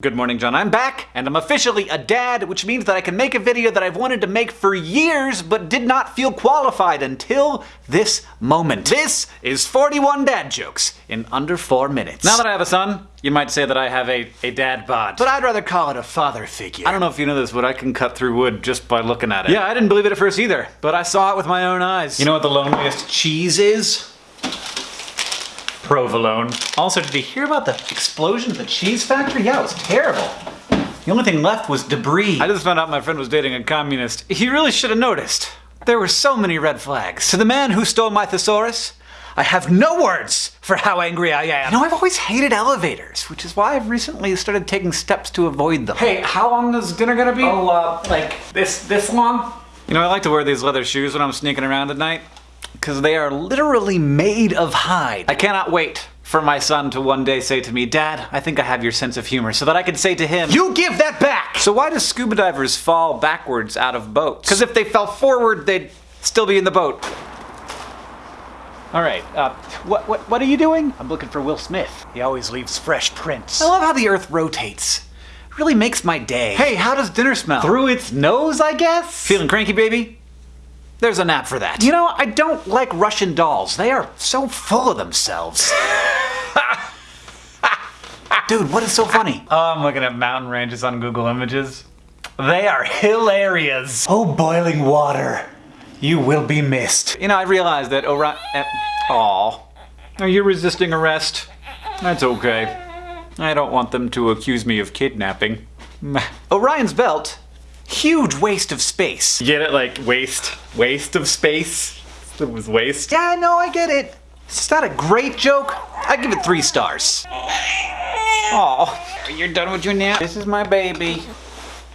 Good morning, John. I'm back, and I'm officially a dad, which means that I can make a video that I've wanted to make for years, but did not feel qualified until this moment. This is 41 dad jokes in under four minutes. Now that I have a son, you might say that I have a, a dad bod. But I'd rather call it a father figure. I don't know if you know this, but I can cut through wood just by looking at it. Yeah, I didn't believe it at first either, but I saw it with my own eyes. You know what the loneliest cheese is? Provolone. Also, did you hear about the explosion at the cheese factory? Yeah, it was terrible. The only thing left was debris. I just found out my friend was dating a communist. He really should have noticed. There were so many red flags. To the man who stole my thesaurus, I have no words for how angry I am. You know, I've always hated elevators, which is why I've recently started taking steps to avoid them. Hey, how long is dinner gonna be? Oh, uh, like this, this long? You know, I like to wear these leather shoes when I'm sneaking around at night because they are literally made of hide. I cannot wait for my son to one day say to me, Dad, I think I have your sense of humor, so that I can say to him, You give that back! So why do scuba divers fall backwards out of boats? Because if they fell forward, they'd still be in the boat. All right, uh, what, what, what are you doing? I'm looking for Will Smith. He always leaves fresh prints. I love how the earth rotates. It really makes my day. Hey, how does dinner smell? Through its nose, I guess? Feeling cranky, baby? There's an app for that. You know, I don't like Russian dolls. They are so full of themselves. Dude, what is so funny? Oh, I'm looking at mountain ranges on Google Images. They are hilarious. Oh, boiling water. You will be missed. You know, I realized that Orion... Uh, Aw. Are you resisting arrest? That's okay. I don't want them to accuse me of kidnapping. Orion's belt huge waste of space. You get it? Like waste, waste of space? It was waste? Yeah, no, I get it. it. Is that a great joke? I give it three stars. Oh, you're done with your nap? This is my baby.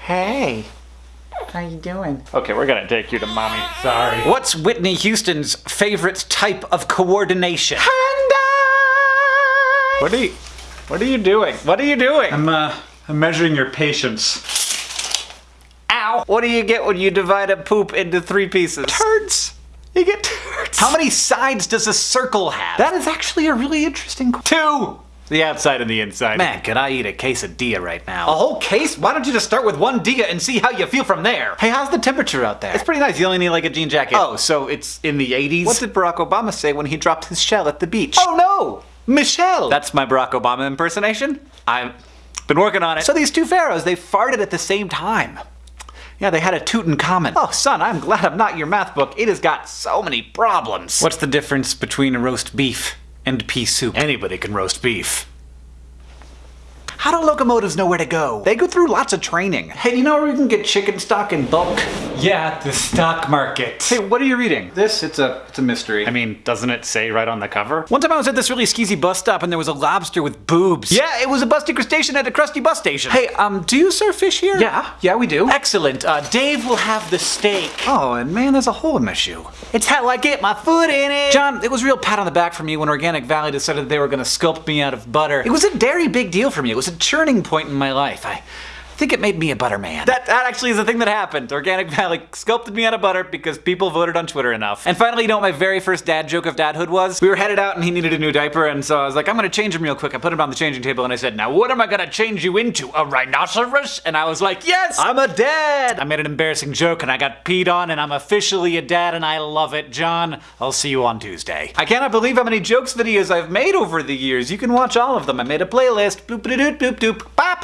Hey. How you doing? Okay, we're gonna take you to mommy. Sorry. What's Whitney Houston's favorite type of coordination? What are you, what are you doing? What are you doing? I'm, uh, I'm measuring your patience. What do you get when you divide a poop into three pieces? Turds. You get turds. How many sides does a circle have? That is actually a really interesting question. Two! The outside and the inside. Man, could I eat a quesadilla right now? A whole case? Why don't you just start with one dia and see how you feel from there? Hey, how's the temperature out there? It's pretty nice. You only need like a jean jacket. Oh, so it's in the 80s? What did Barack Obama say when he dropped his shell at the beach? Oh no! Michelle! That's my Barack Obama impersonation. I've been working on it. So these two pharaohs, they farted at the same time. Yeah, they had a Tutankhamun. Oh, son, I'm glad I'm not your math book. It has got so many problems. What's the difference between a roast beef and pea soup? Anybody can roast beef. How do locomotives know where to go? They go through lots of training. Hey, you know where we can get chicken stock in bulk? Yeah, the stock market. Hey, what are you reading? This, it's a, it's a mystery. I mean, doesn't it say right on the cover? One time I was at this really skeezy bus stop and there was a lobster with boobs. Yeah, it was a busty crustacean at a crusty bus station. Hey, um, do you serve fish here? Yeah, yeah, we do. Excellent. Uh, Dave will have the steak. Oh, and man, there's a hole in my shoe. It's how I get my foot in it. John, it was real pat on the back for me when Organic Valley decided they were gonna sculpt me out of butter. It was a very big deal for me. It was a churning point in my life. I think it made me a butter man. That, that actually is the thing that happened. Organic Valley sculpted me out of butter because people voted on Twitter enough. And finally, you know what my very first dad joke of dadhood was? We were headed out and he needed a new diaper and so I was like, I'm gonna change him real quick. I put him on the changing table and I said, now what am I gonna change you into? A rhinoceros? And I was like, yes, I'm a dad! I made an embarrassing joke and I got peed on and I'm officially a dad and I love it. John, I'll see you on Tuesday. I cannot believe how many jokes videos I've made over the years. You can watch all of them. I made a playlist. Boop doop doop doop. Bop!